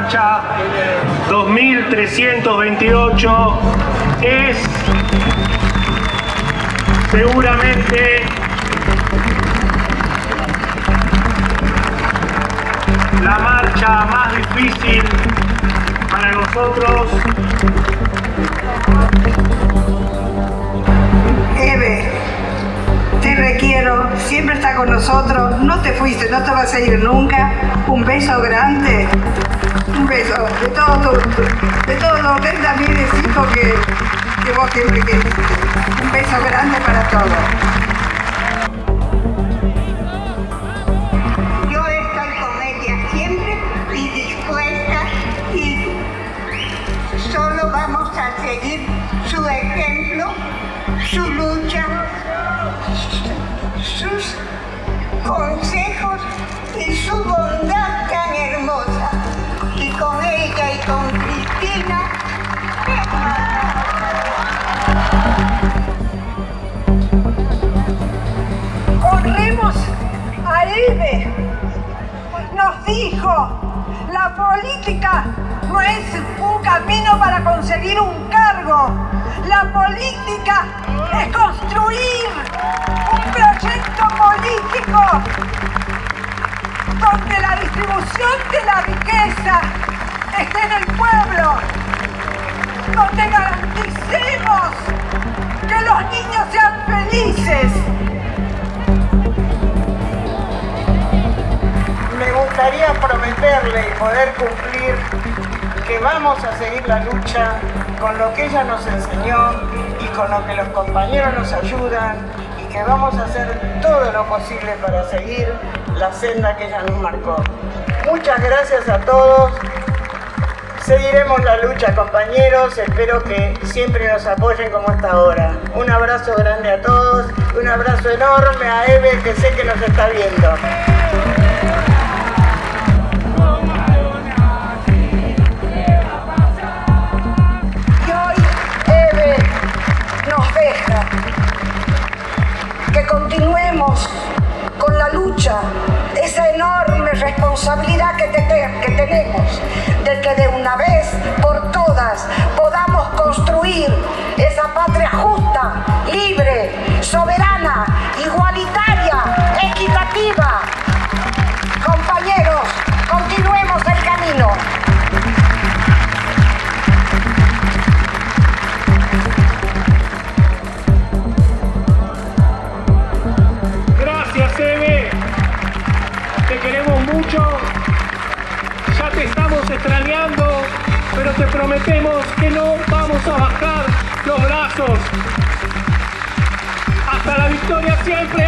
marcha 2328 es seguramente la marcha más difícil para nosotros. Eve, te requiero, siempre está con nosotros, no te fuiste, no te vas a ir nunca. Un beso grande, un beso de todo tu, de todos los 30 mil hijos que, que vos siempre queriste. Un beso grande para todos. Seguir su ejemplo, su lucha, sus consejos y su bondad Nos dijo, la política no es un camino para conseguir un cargo. La política es construir un proyecto político donde la distribución de la riqueza esté en el pueblo, donde garanticemos gustaría prometerle y poder cumplir que vamos a seguir la lucha con lo que ella nos enseñó y con lo que los compañeros nos ayudan y que vamos a hacer todo lo posible para seguir la senda que ella nos marcó. Muchas gracias a todos. Seguiremos la lucha, compañeros. Espero que siempre nos apoyen como hasta ahora. Un abrazo grande a todos. Un abrazo enorme a Eve, que sé que nos está viendo. Con la lucha, esa enorme responsabilidad que, te- que tenemos de que de una vez por todas podamos construir esa patria justa, libre, soberana, extrañando, pero te prometemos que no vamos a bajar los brazos. Hasta la victoria siempre.